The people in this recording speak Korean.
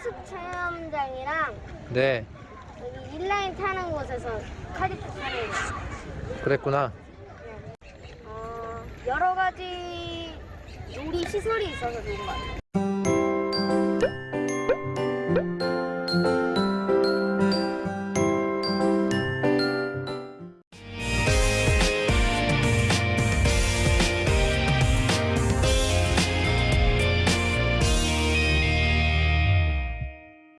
하숙 체험장이랑 네. 여기 인라인 타는 곳에서 카디프 타는 거. 그랬구나. 네. 어, 여러 가지 놀이 시설이 있어서 좋은 것 같아요.